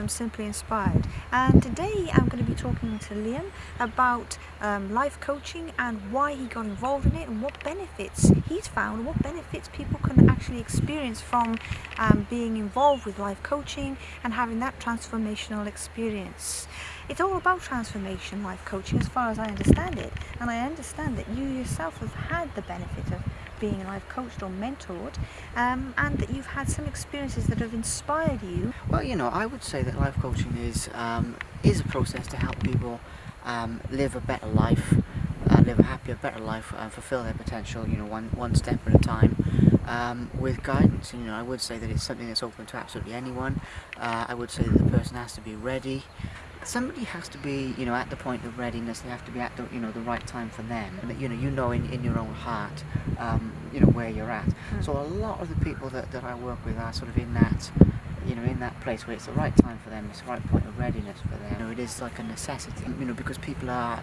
from Simply Inspired and today I'm going to be talking to Liam about um, life coaching and why he got involved in it and what benefits he's found, and what benefits people can actually experience from um, being involved with life coaching and having that transformational experience. It's all about transformation life coaching as far as I understand it and I understand that you yourself have had the benefit of being life coached or mentored um, and that you've had some experiences that have inspired you. Well, you know, I would say that life coaching is, um, is a process to help people um, live a better life, uh, live a happier, better life, and fulfill their potential, you know, one, one step at a time. Um, with guidance, you know, I would say that it's something that's open to absolutely anyone. Uh, I would say that the person has to be ready somebody has to be, you know, at the point of readiness. They have to be at the, you know, the right time for them. And, you know, you know in, in your own heart, um, you know, where you're at. Mm. So a lot of the people that, that I work with are sort of in that, you know, in that place where it's the right time for them. It's the right point of readiness for them. You know, it is like a necessity. You know, because people are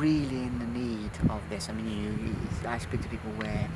really in the need of this. I mean, you, you, I speak to people where,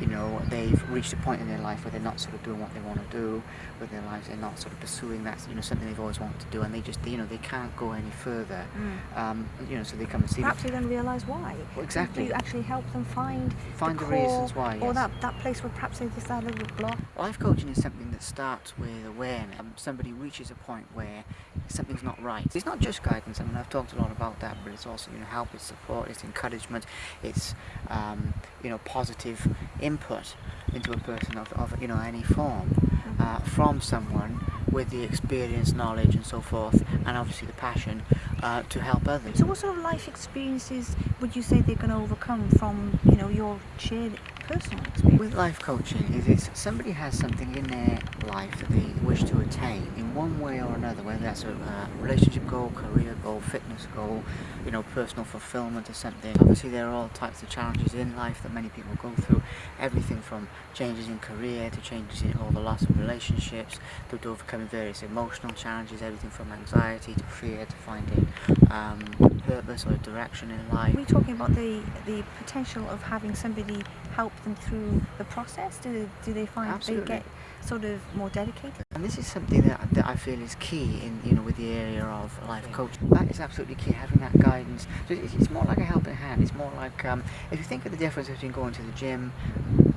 you know, they've reached a point in their life where they're not sort of doing what they want to do with their lives. They're not sort of pursuing that, you know, something they've always wanted to do, and they just, you know, they can't go any further. Mm. Um, you know, so they come and see. Perhaps they then realise why. Well, exactly. You actually help them find find the, the reasons why. Yes. Or that that place where perhaps they just a little block. Life coaching is something that starts with awareness. Um, somebody reaches a point where something's not right. It's not just guidance. I mean, I've talked a lot about that, but it's also you know help, it's support, it's encouragement, it's um, you know positive input into a person of, of you know any form uh, from someone with the experience, knowledge, and so forth, and obviously the passion uh, to help others. So, what sort of life experiences would you say they're going to overcome from you know your shared personal experience? With life coaching, if it's somebody has something in their life that they wish to attain in one way or another, whether that's a uh, relationship goal, career goal, fitness goal, you know, personal fulfillment or something. Obviously, there are all types of challenges in life that many people go through. Everything from changes in career to changes in all the loss of relationships to, to overcoming various emotional challenges. Everything from anxiety to fear to finding um, purpose or direction in life. Are we talking about the the potential of having somebody help them through the process? Do, do they find Absolutely. they get sort of more dedicated? And this is something that, that I feel is key in you know with the area of life coaching. That is absolutely key, having that guidance. So it's, it's more like a helping hand. It's more like um, if you think of the difference between going to the gym,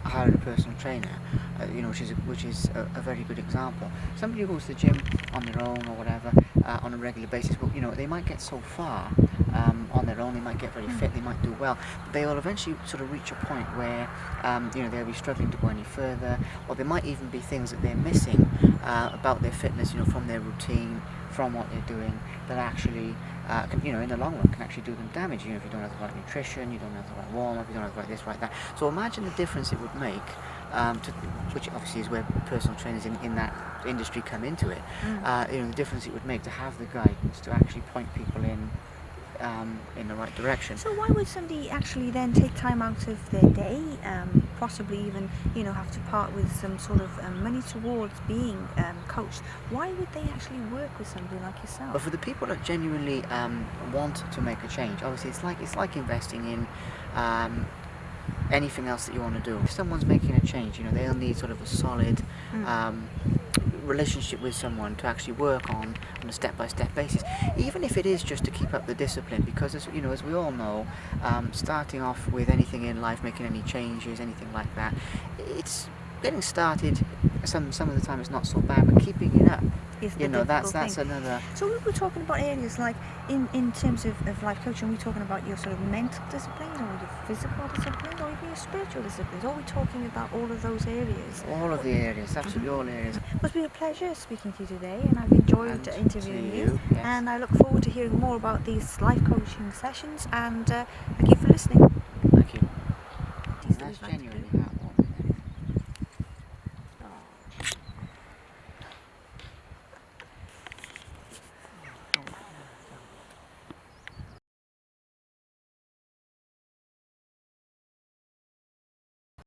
hiring a personal trainer, uh, you know, which is a, which is a, a, very good example. Somebody who goes to the gym on their own or whatever uh, on a regular basis, but you know, they might get so far um, on their own. They might get very fit. They might do well. But they will eventually sort of reach a point where um, you know they'll be struggling to go any further, or there might even be things that they're missing uh, about their fitness, you know, from their routine, from what they're doing, that actually, uh, can, you know, in the long run, can actually do them damage. You know, if you don't have the right nutrition, you don't have the right warm up, you don't have the right this, right that. So imagine the difference it would make. Um, to, which obviously is where personal trainers in, in that industry come into it. Mm. Uh, you know, the difference it would make to have the guidance to actually point people in um, in the right direction. So why would somebody actually then take time out of their day, um, possibly even you know have to part with some sort of um, money towards being um, coached? Why would they actually work with somebody like yourself? But for the people that genuinely um, want to make a change, obviously it's like it's like investing in um, anything else that you want to do. If someone's making a change, you know, they'll need sort of a solid mm. Relationship with someone to actually work on on a step-by-step -step basis. Even if it is just to keep up the discipline because as you know as we all know um, starting off with anything in life making any changes anything like that it's getting started some some of the time it's not so bad but keeping it up you know that's that's thing. another so we were talking about areas like in in terms of, of life coaching we're talking about your sort of mental disciplines or your physical disciplines or even your spiritual disciplines are we talking about all of those areas? All of the areas absolutely all areas. It's been a pleasure speaking to you today and I've enjoyed and interviewing you, you yes. and I look forward to hearing more about these life coaching sessions and uh, thank you for listening